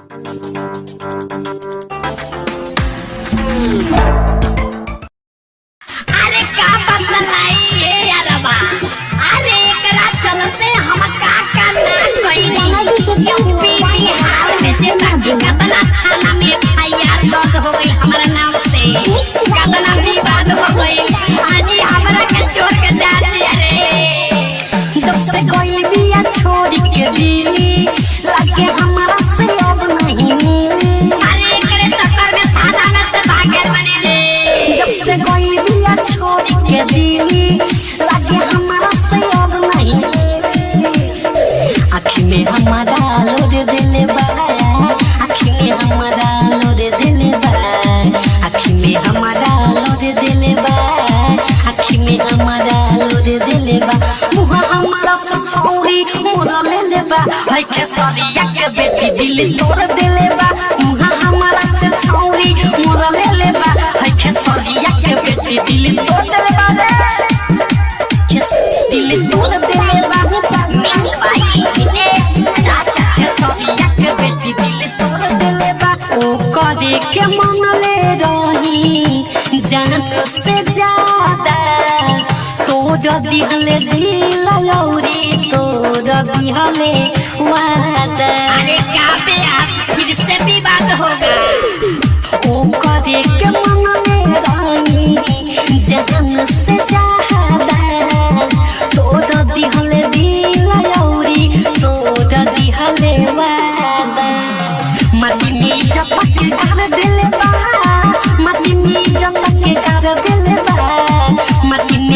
अरे का बदलाई है यारबा अरे एकरा चलते हम का का ना नहीं। यूपी, बिहार में से बाकी कतना थाना में एफआईआर दर्ज हो गई। हमारा दिले बा आँखी में दिले बा दिले तोड़ दिले के मन ले रही जान से ज़्यादा। दिहले दिल लौरी दिहले वादा। अरे का बेआस फिर से विवाद होगा। ओ करे के मन ले रही जान से ज़्यादा।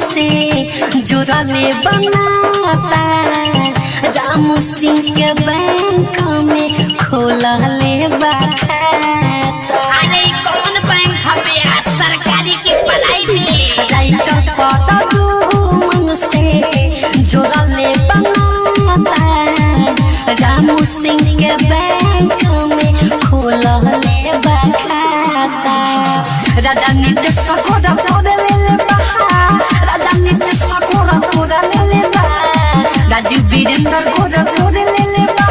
से जुड़ले बनाता राम सिंह के बैंक में खोलले बा खाता अरे कौन बैंक हवे सरकारी की पढ़ाई में। राइटर पड़लू मन से जुड़ले बनाता राम सिंह के बैंक में खाता राजा वीरेंद्र गोरा तोड़ ले ले बा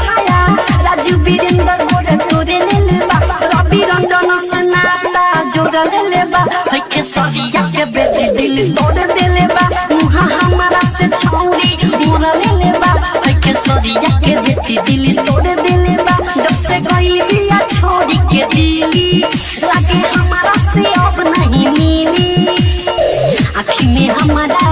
राजू वीरेंद्र गोरा तोड़ ले ले बा रवि रंजन से नाता जोड़ ले ले बा है के सरिया के बेटी दिल तोड़ दे ले बा मुँह हमारा से छौरी मोरा ले ले बा है के सरिया के बेटी दिल तोड़ दे ले बा जब से गई बिया छोड़ी के दिली, लगे हमारा से अब नहीं मिली। आँखी में हमारा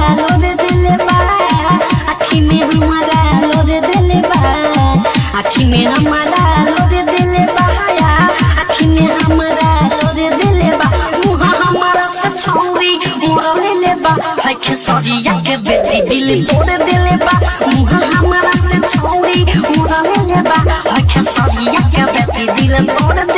के बेटी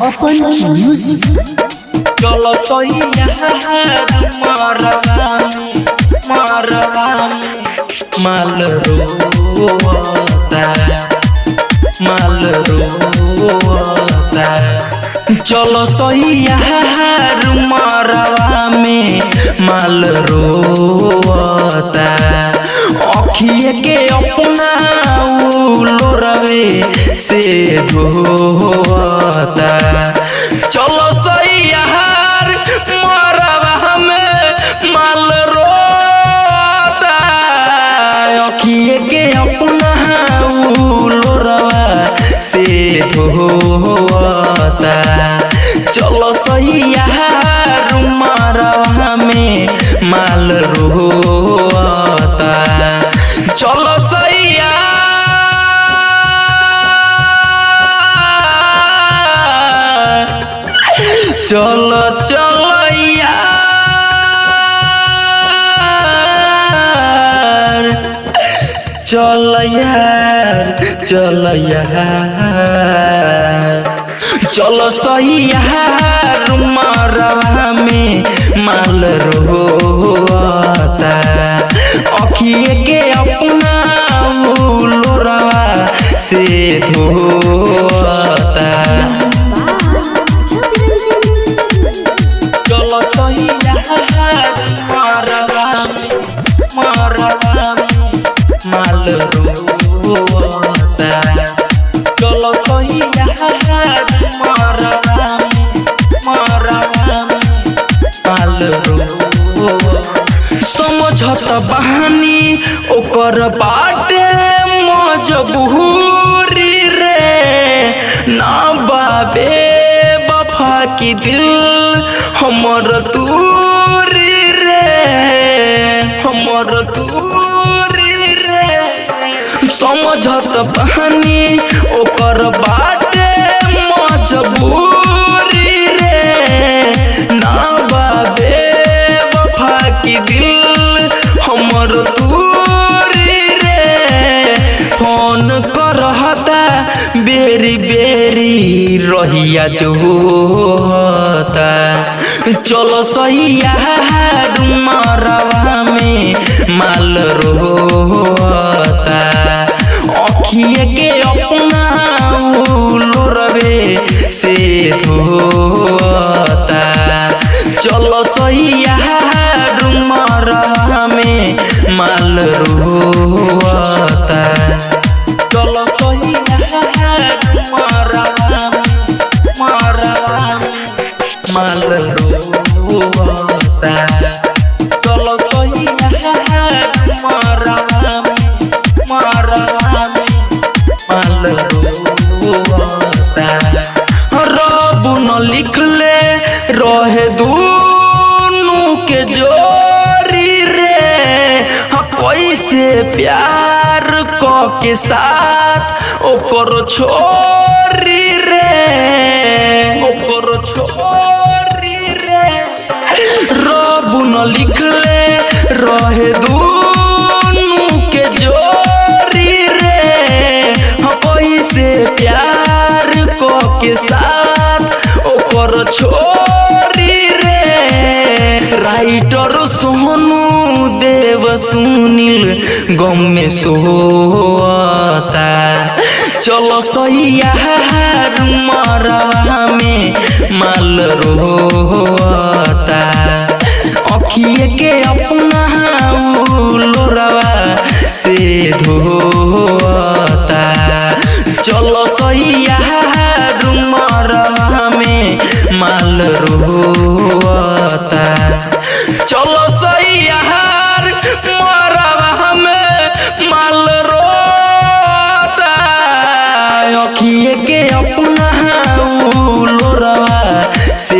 Open Music. चलो तो मरवामी माल रोता माल रोता चलो सही यार मरवा में माल रोता अखिए के अपना लोरवे से धोता चलो सही से धोता चलो सही यार मरवा में माल रोता। चलो सही यार चलो चलो। चल यार चल यार चलो सही यार मरवा में माल रोता अखिए के अपना लोरवा से धोता समझत ओकर बाटे मजबूरी रे। ना बाबे वफा की दिल हमर दूरी रे। फ़ोन बेरी बेरी रहिया चलो सही यार मरवा में माल रोता सही रहा में माल रोता क साथ ओकर छोरी रे ओकर छोरी रे रब न लिखले रहे दूनु के जोरी रे हाँ, कैसे प्यार क के साथ ओकर छोरी सुनील, गम में सोता चलो सही यार मरवा में माल रोता अखिए के अपना लोरवा से धोता। चलो सही यार मरवा में माल रोता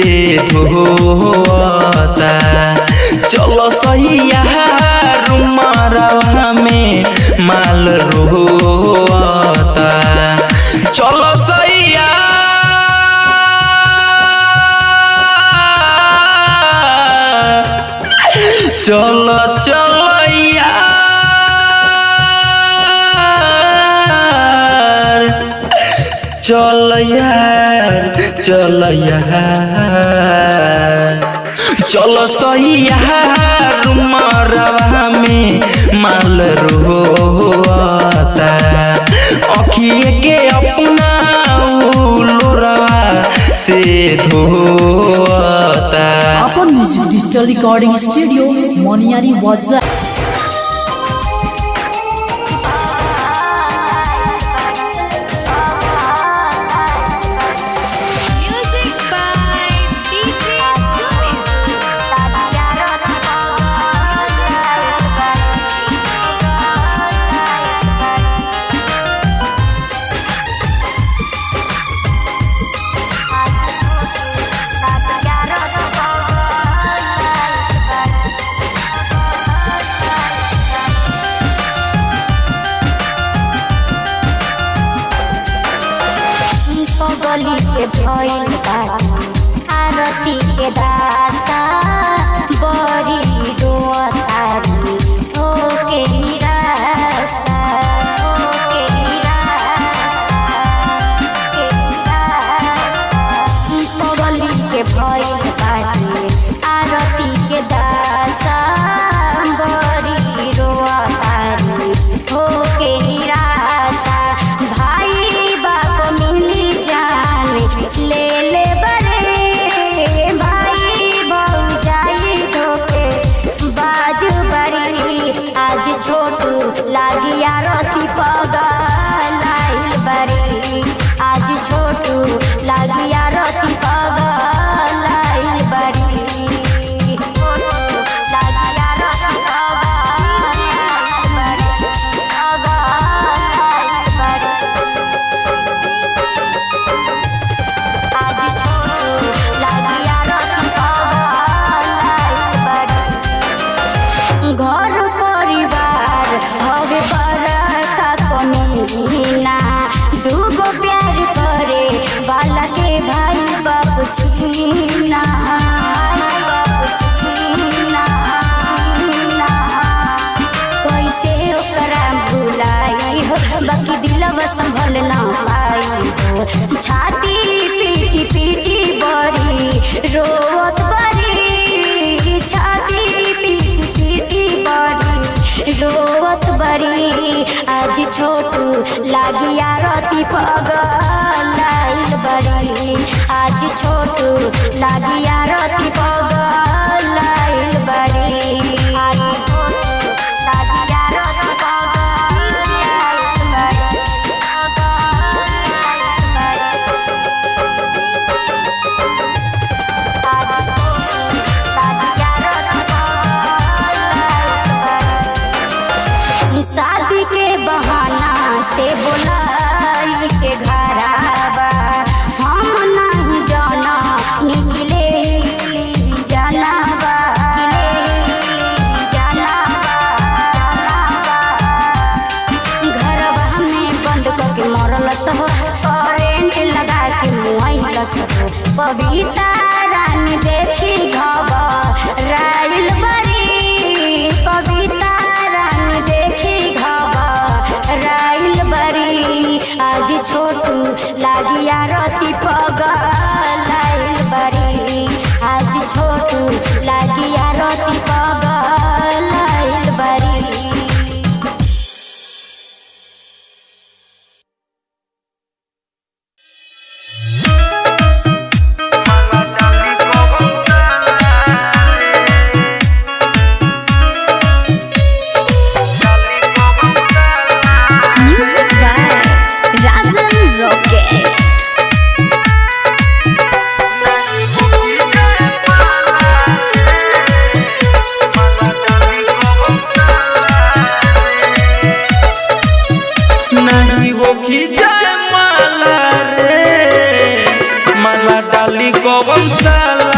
से धोता चलो सही यहाँ मरवा में माल रोता। चलो सैया चलो चलो। चल यार चल यार। चलो में, माल रोता अखिए के अपना लोरवा से धोता अपन music digital recording studio Moniyari वाजा लागी आरती पगल बड़ी। आज छोटू लागी आरती पगल Bobby. साल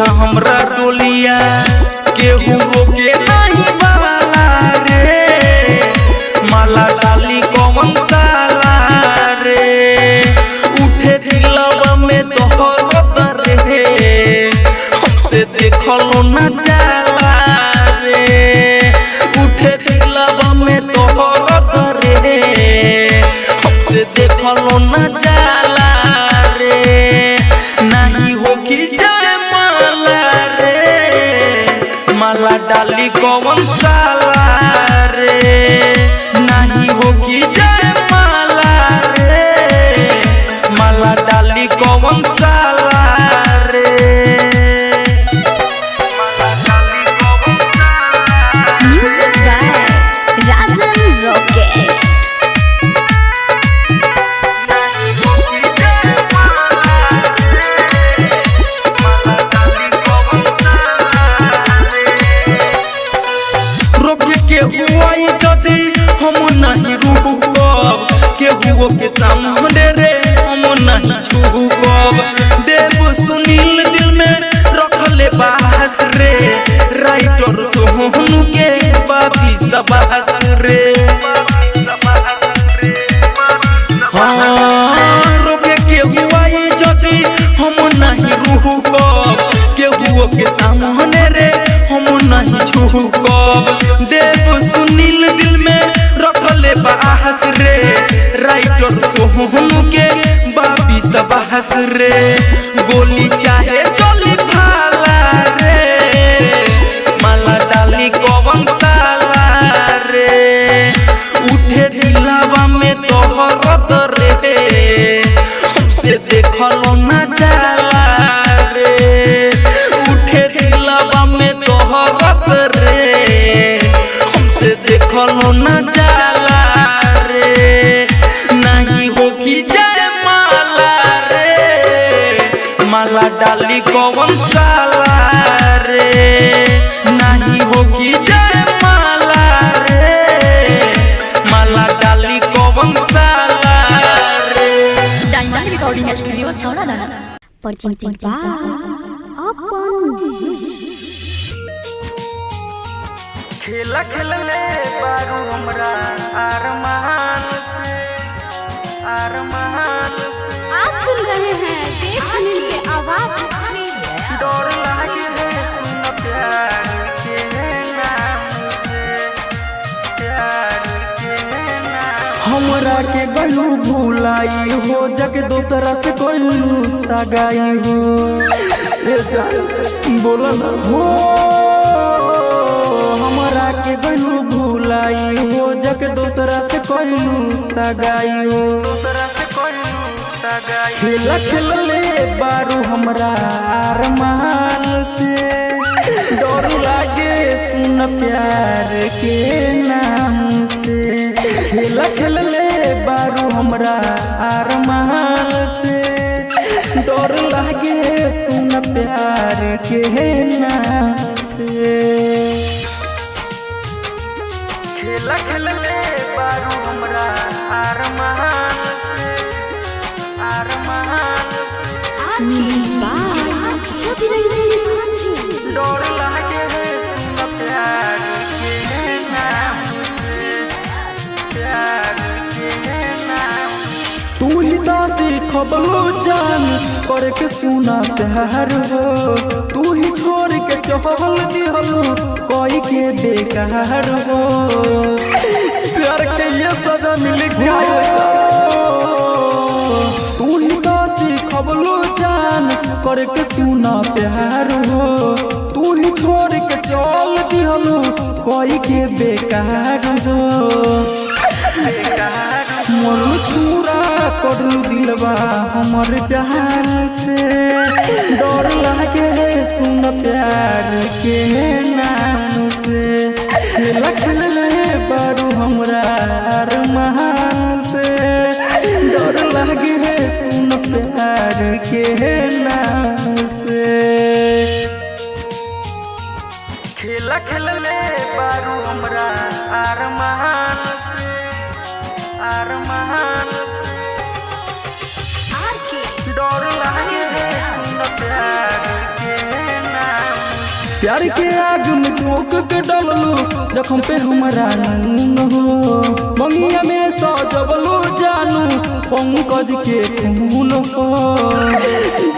सोझा हमरा डोलिया केहू रोके नहीं वाला रे। माला डाली कौन साला रे। उठे दिलवा में तोहर रे हमसे देखलो न जाला रे। रोके के हुआई हम नहीं रुकब केहुओ के सामने रे हम नहीं देव सुनील दिल में रखले बाहस रे राइटर सोहनु के बाबी रे गोली चाहे चली भाला डाली कौन साला रे? नहीं होगी जय माला रे। माला डाली कौन साला रे? Diamond recording studio by Upon खेला खेलले बारू हमरा अरमान से अरमान आप सुन रहे हैं देव सुनील के हमरा के गलू भुलाई हो जग दोसरा से कोलू तगाई हो बोला ना। हो, हमरा के गलू भुलाई हो जग दोसरा से कोलू तगाई हो बारू हमरा अरमान से डर लागे सुन प्यार के नाम से खेला खेलले बारू हमरा से डर लागे सुन प्यार के नाम से खेला खेलले बारू हमरा अरमान सीखबलो जान के सुना प्यार हो तू ही छोड़ के चहल दिहलो कोई के हो। प्यार के ये सजा मिल तू ही सीखबलो जान कर के सुना प्यार हो। तू ही छोड़ के चल दिहलो कोई के बेकार हो। मोर छुरा करलू दिलवा हमर जहान से। डर लागे सुन प्यार के नाम से। खेला खेलले बारू हमरा अरमान से। डर लागे सुन प्यार के नाम से। खेला खेलले बारू हमरा अरमान से अरमान से। डर लागे सुन प्यार प्यार के आग में झोंक के डललू जखम पे हमारा नून हो। मंगिया में सजबलू जानू पंकज के खून हो।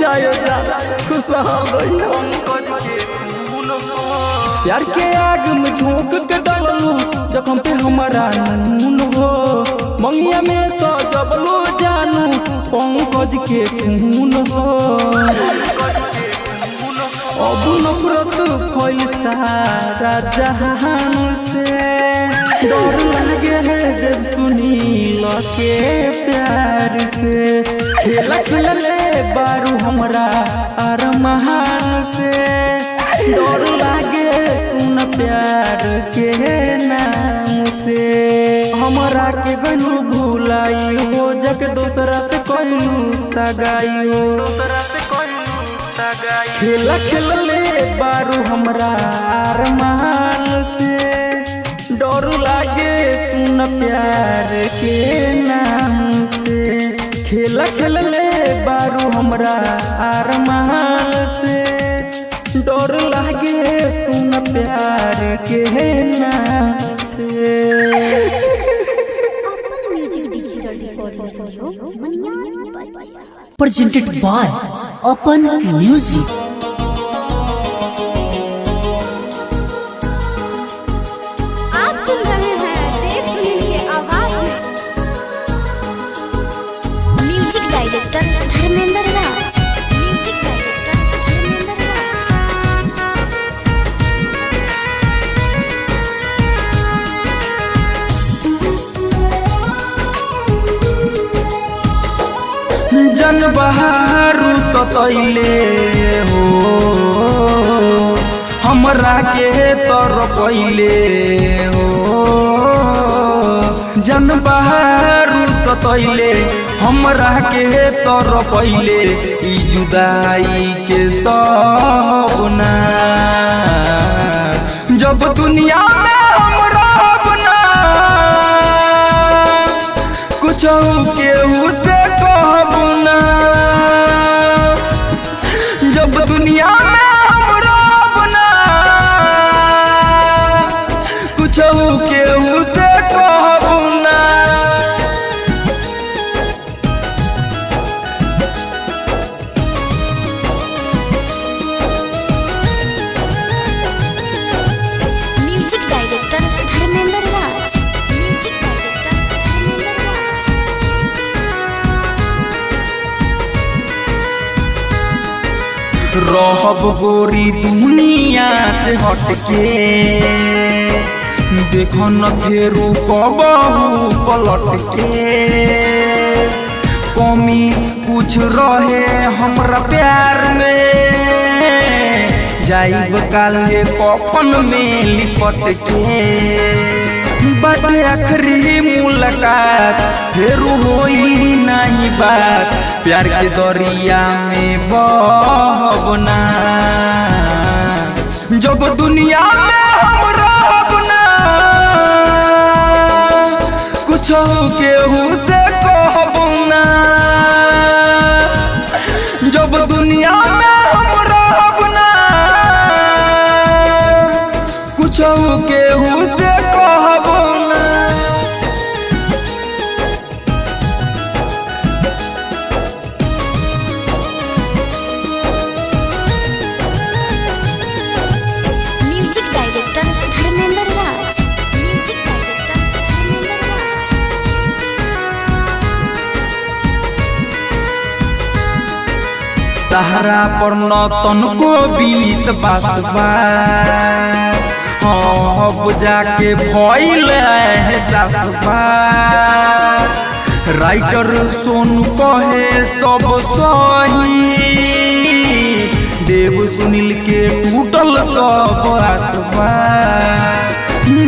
जायो जा पंकज के हो। प्यार के आग में झोंक के डललू जखम पे हमारा नून हो। मंगिया में सजबलू जानू पंकज के खून हो। अब नफरत फैल जहान से डर लगे है देव सुनील के प्यार से। खेला खेलले बारू हमरा अरमान से। डर लागे सुन प्यार के नाम से। हमरा के गलू भूलाई हो जग दोसरा से कहलू सगाई हो दोसरा से कहलू खेला खेलले बारू हमरा अरमान से। डर लागे सुन प्यार के नाम से। खेला खेलले बारू हमरा अरमान से। डर लागे सुन प्यार के नाम से। अपन म्यूज़िक Open Music. जन बहारू सतैले हो। हमरा के तर पहिले हो। जन बहारू सतैले हमरा के तर पहिले ई जुदाई के सपना। जब दुनिया में हम रहब कुछ से कहब जब दुनिया रहब गोरी दुनिया से हटके। देखो न फेरू कबहू पलट के कमी कुछ रहे हमरा प्यार में। जाइब काले कफन में लिपट के बाटे आखिरी मुलाकात, फिर होई नहीं बात। प्यार के दरिया में बहबना जब दुनिया में हम कुछ केहू से कहबना जब दुनिया में तहरा पर नतन को बीस बासबा हाँ जाके भइल एहसासबा राइटर सोनू कहे सब सही देव सुनील के टूटल सब आसबा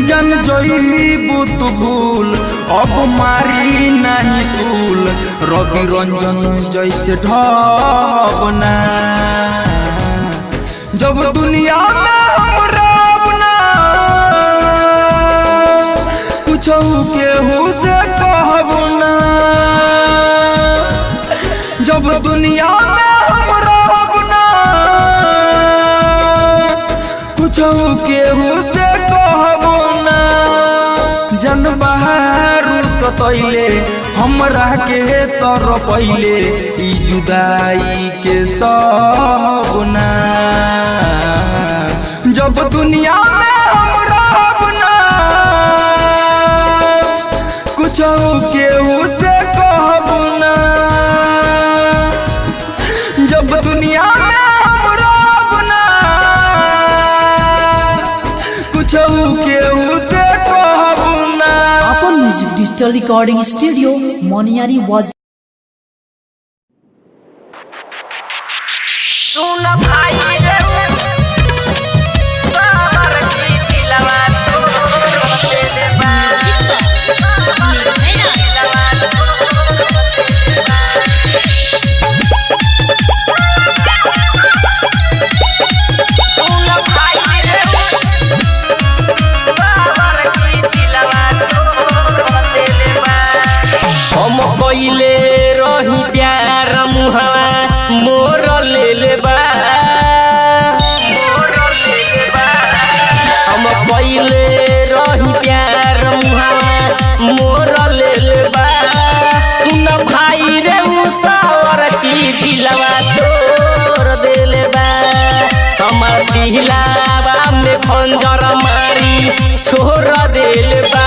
जन जईबू तू भूल अब मारी नहीं सूल रवि रंजन जैसे ढबना जब दुनिया में हम रहब ना कुछ केहू से कहब ना जब दुनिया में हम रहब ना कुछ केहू से कहब ना जन बाहर सतैले हमरा के तर पहिले ई जुदाई के सबना जब दुनिया में हम रहब कुछ के से music digital recording studio Moniyari हम रही प्यार मुहवा, मोर ले ले हम रही प्यार मोर ले ले भाई रे की दिलवा तोर देले में खंजर मारी छोड़ देले बा।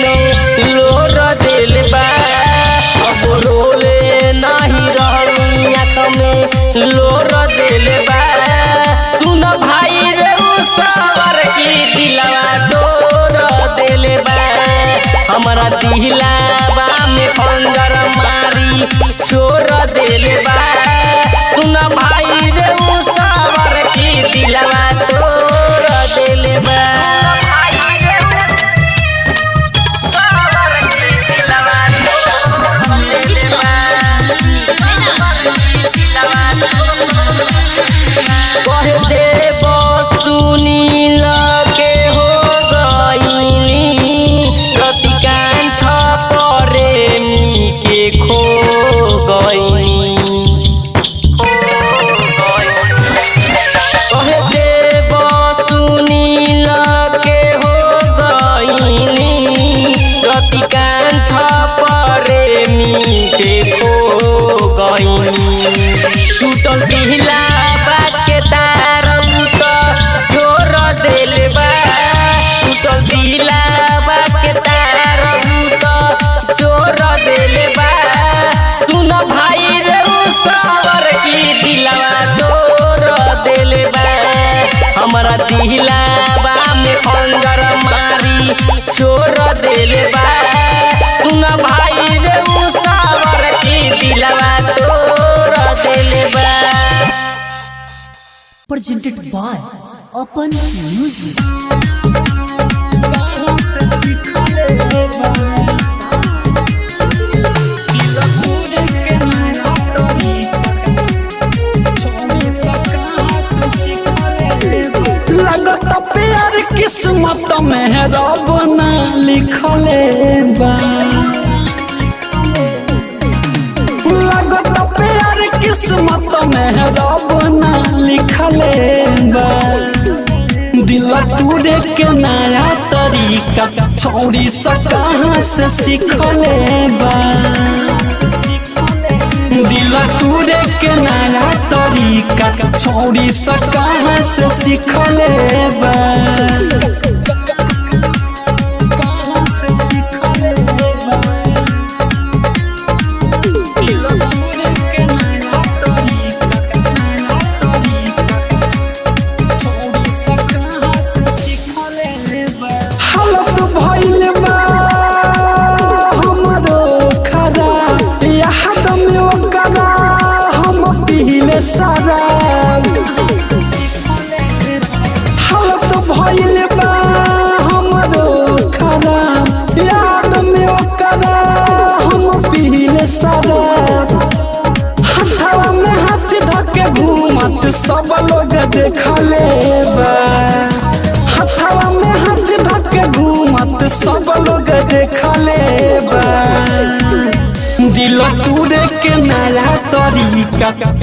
में लोर दिल बा ओ बोरोले नाही रहनी आँख में लोर दिल बा सुन भाई रे उसावर की दिलवा तोर दिल बा हमरा दिलावा में खंजर मारी छोड़ दिल बा सुन भाई रे उसावर की दिलवा तोर दिल बा कह दे Sunil presented by Open Music. किस्मत में रब लिखले बा लगत किस्मत में रब ना लिखले बा दिल तूरे के नया तरीका छौरी सा कहाँ से सीखले बा दिल तूरे के नया तरीका छौरी सा से सीखले बा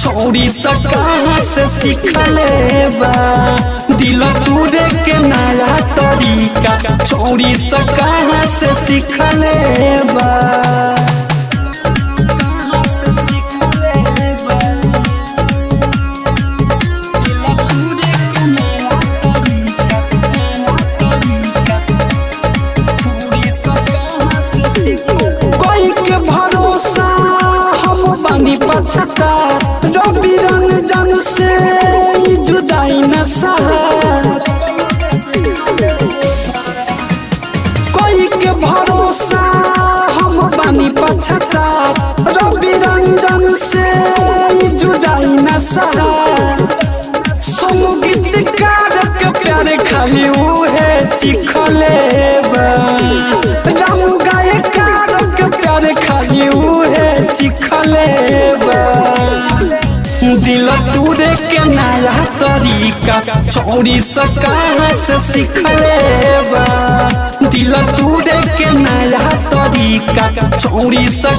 तरीका छौरी से सीखले बा दिल तूरे के नया तरीका छोड़ी सा से सीखले बा नया तरीका चोरी से दिल तोड़े के नया तरीका चोरी से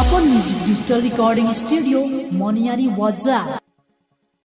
अपन music digital recording studio Maniyari वजा